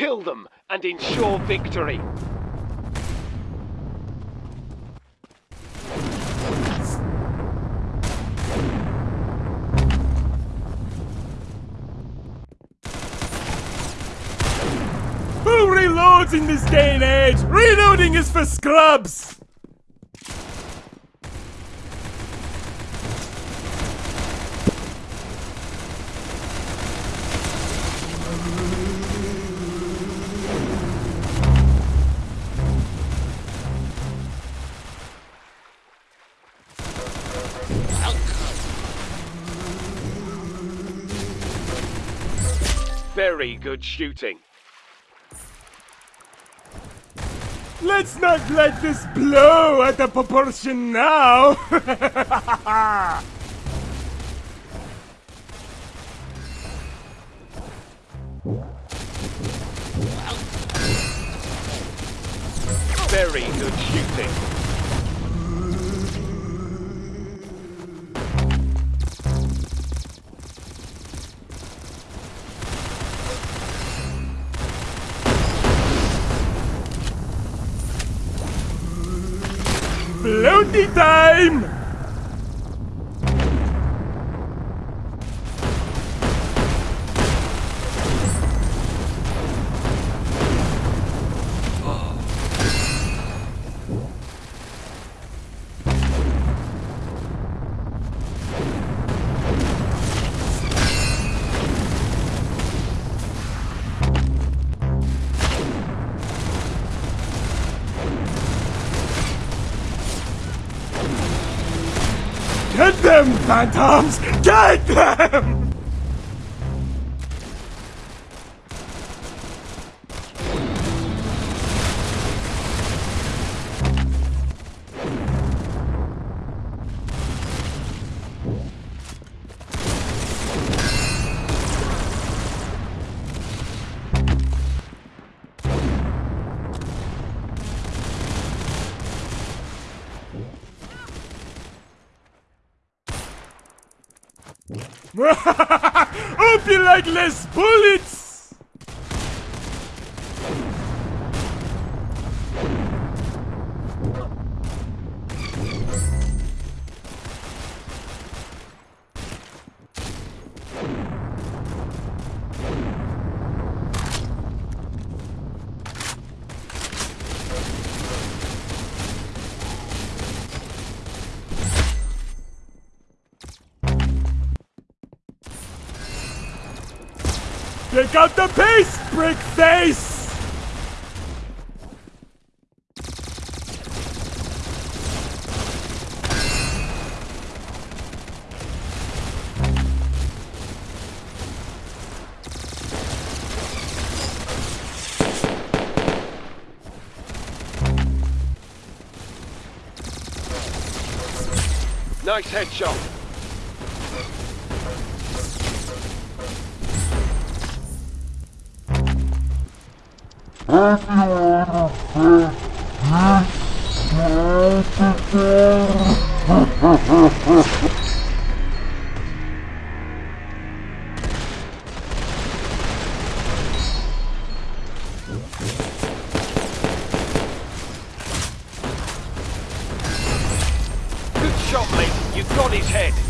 Kill them and ensure victory. Who reloads in this day and age? Reloading is for scrubs! Very good shooting. Let's not let this blow out of proportion now! Very good shooting. Floaty time! Them, phantoms! Get them! Hope you like less bullets! Take out the pace, brick face! Nice headshot. Good shot, mate. You've got his head.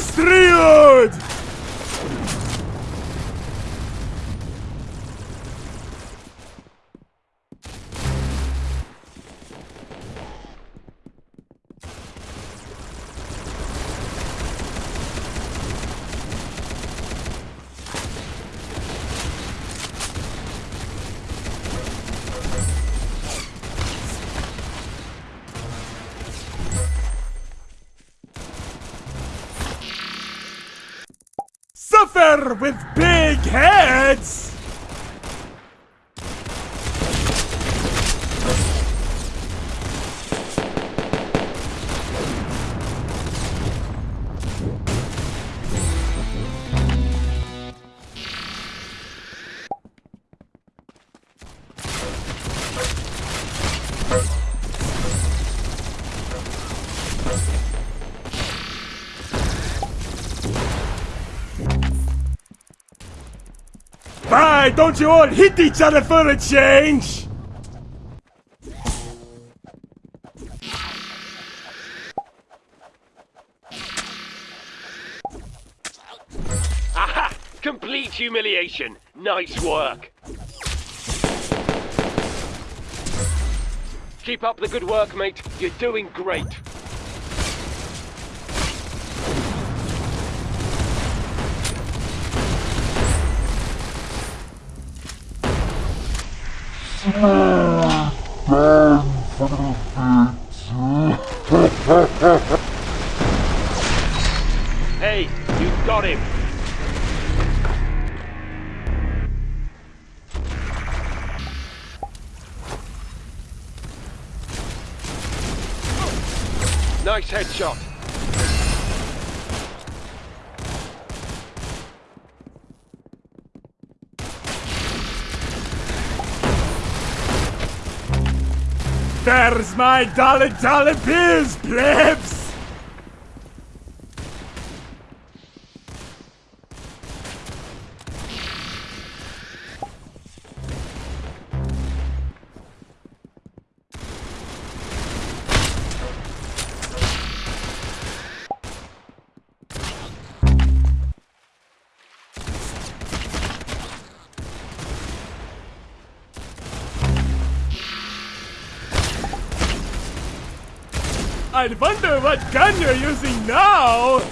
Astrio! Suffer with big heads! Why don't you all hit each other for a change? Aha! Complete humiliation. Nice work. Keep up the good work, mate. You're doing great. Hey, you got him. Nice headshot. There's my dollar dollar bills, plebs! I wonder what gun you're using now!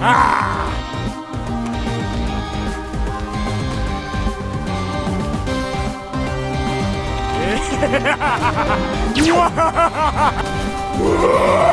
You're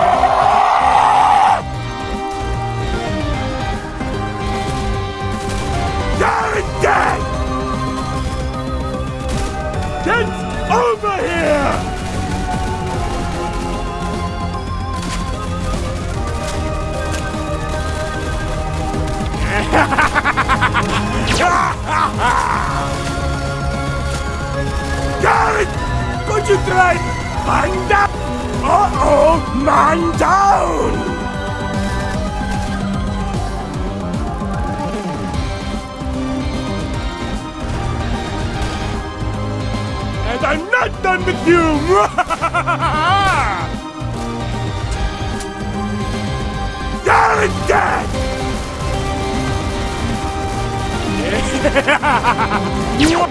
You try man down? Uh-oh! Man down! And I'm not done with you! You're dead! this